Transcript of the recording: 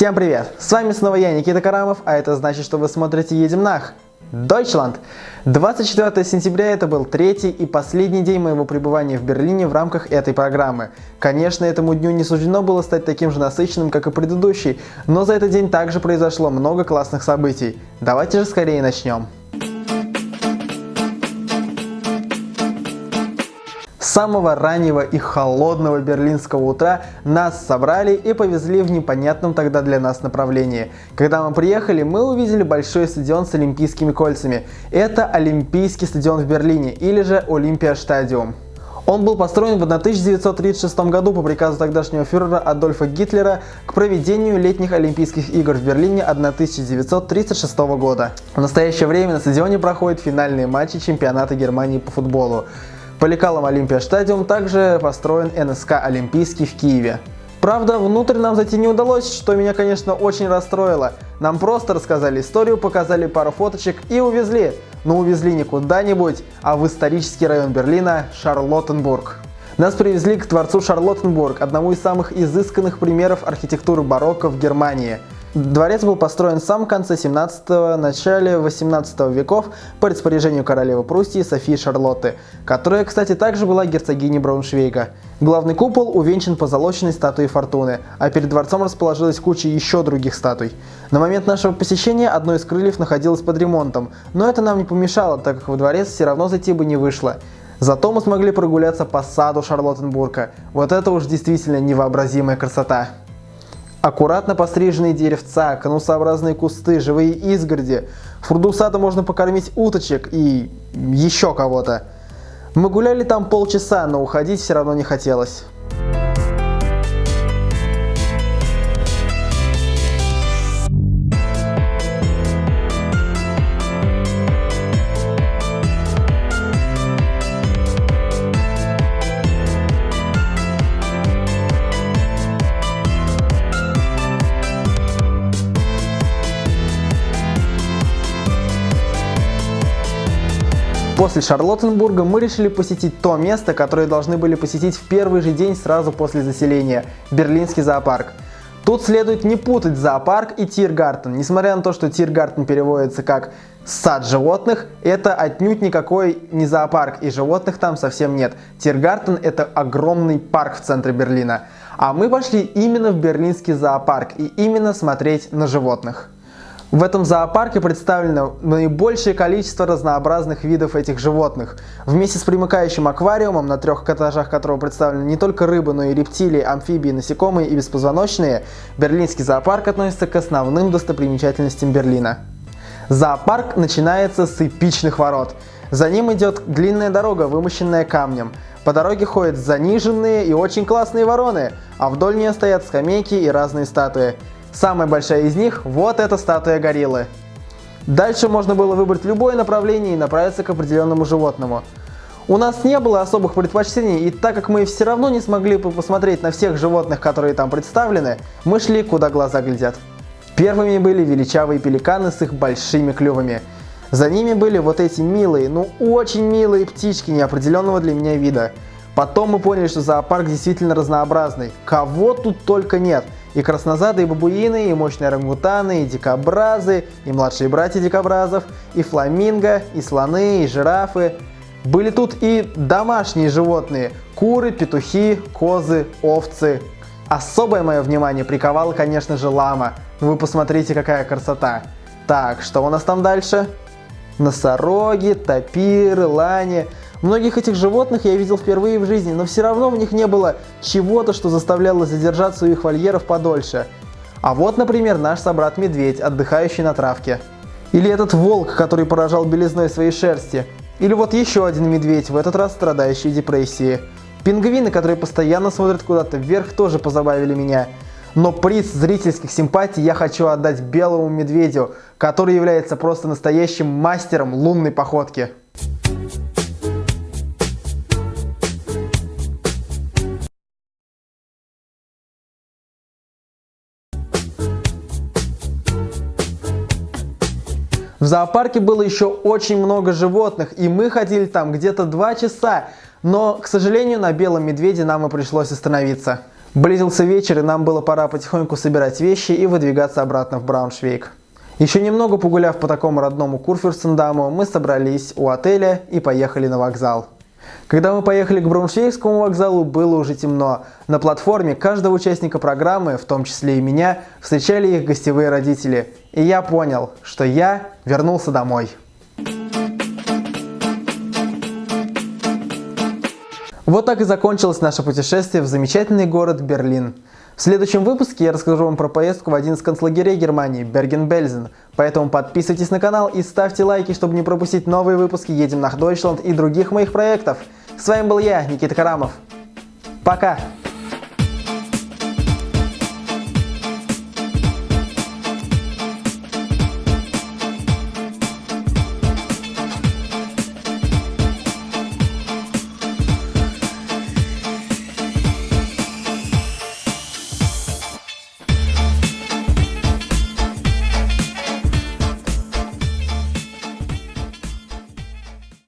Всем привет! С вами снова я, Никита Карамов, а это значит, что вы смотрите «Едем нах». Deutschland. 24 сентября это был третий и последний день моего пребывания в Берлине в рамках этой программы. Конечно, этому дню не суждено было стать таким же насыщенным, как и предыдущий, но за этот день также произошло много классных событий. Давайте же скорее начнем. С самого раннего и холодного берлинского утра нас собрали и повезли в непонятном тогда для нас направлении. Когда мы приехали, мы увидели большой стадион с олимпийскими кольцами. Это Олимпийский стадион в Берлине или же Олимпия Стадиум. Он был построен в 1936 году по приказу тогдашнего фюрера Адольфа Гитлера к проведению летних Олимпийских игр в Берлине 1936 года. В настоящее время на стадионе проходят финальные матчи чемпионата Германии по футболу. По лекалам Олимпия Стадиум также построен НСК Олимпийский в Киеве. Правда, внутрь нам зайти не удалось, что меня, конечно, очень расстроило. Нам просто рассказали историю, показали пару фоточек и увезли. Но увезли не куда-нибудь, а в исторический район Берлина – Шарлоттенбург. Нас привезли к дворцу Шарлоттенбург, одному из самых изысканных примеров архитектуры барокко в Германии – Дворец был построен в самом конце 17-го, начале 18 веков по распоряжению королевы Пруссии Софии Шарлотты, которая, кстати, также была герцогиней Брауншвейга. Главный купол увенчан позолоченной статуей Фортуны, а перед дворцом расположилась куча еще других статуй. На момент нашего посещения одно из крыльев находилось под ремонтом, но это нам не помешало, так как во дворец все равно зайти бы не вышло. Зато мы смогли прогуляться по саду Шарлоттенбурга. Вот это уж действительно невообразимая красота. Аккуратно постриженные деревца, конусообразные кусты, живые изгороди. В пруду сада можно покормить уточек и еще кого-то. Мы гуляли там полчаса, но уходить все равно не хотелось. После Шарлоттенбурга мы решили посетить то место, которое должны были посетить в первый же день сразу после заселения – Берлинский зоопарк. Тут следует не путать зоопарк и Тиргартен. Несмотря на то, что Тиргартен переводится как «сад животных», это отнюдь никакой не зоопарк, и животных там совсем нет. Тиргартен – это огромный парк в центре Берлина. А мы пошли именно в берлинский зоопарк и именно смотреть на животных. В этом зоопарке представлено наибольшее количество разнообразных видов этих животных. Вместе с примыкающим аквариумом, на трех этажах которого представлены не только рыбы, но и рептилии, амфибии, насекомые и беспозвоночные, Берлинский зоопарк относится к основным достопримечательностям Берлина. Зоопарк начинается с эпичных ворот. За ним идет длинная дорога, вымощенная камнем. По дороге ходят заниженные и очень классные вороны, а вдоль нее стоят скамейки и разные статуи. Самая большая из них – вот эта статуя гориллы. Дальше можно было выбрать любое направление и направиться к определенному животному. У нас не было особых предпочтений, и так как мы все равно не смогли посмотреть на всех животных, которые там представлены, мы шли куда глаза глядят. Первыми были величавые пеликаны с их большими клювами. За ними были вот эти милые, ну очень милые птички неопределенного для меня вида. Потом мы поняли, что зоопарк действительно разнообразный. Кого тут только нет – и краснозады, и бабуины, и мощные орангутаны, и дикобразы, и младшие братья дикобразов, и фламинго, и слоны, и жирафы. Были тут и домашние животные – куры, петухи, козы, овцы. Особое мое внимание приковала, конечно же, лама. Вы посмотрите, какая красота. Так, что у нас там дальше? Носороги, тапиры, лани – Многих этих животных я видел впервые в жизни, но все равно в них не было чего-то, что заставляло задержаться у их вольеров подольше. А вот, например, наш собрат-медведь, отдыхающий на травке. Или этот волк, который поражал белизной своей шерсти. Или вот еще один медведь, в этот раз страдающий депрессией. Пингвины, которые постоянно смотрят куда-то вверх, тоже позабавили меня. Но приз зрительских симпатий я хочу отдать белому медведю, который является просто настоящим мастером лунной походки. В зоопарке было еще очень много животных, и мы ходили там где-то два часа, но, к сожалению, на белом медведе нам и пришлось остановиться. Близился вечер, и нам было пора потихоньку собирать вещи и выдвигаться обратно в Брауншвейг. Еще немного погуляв по такому родному Курфюрстендаму, мы собрались у отеля и поехали на вокзал. Когда мы поехали к Брауншвейгскому вокзалу, было уже темно. На платформе каждого участника программы, в том числе и меня, встречали их гостевые родители. И я понял, что я вернулся домой. Вот так и закончилось наше путешествие в замечательный город Берлин. В следующем выпуске я расскажу вам про поездку в один из концлагерей Германии, Берген-Бельзен. Поэтому подписывайтесь на канал и ставьте лайки, чтобы не пропустить новые выпуски «Едем на Дойчланд» и других моих проектов. С вами был я, Никита Карамов. Пока!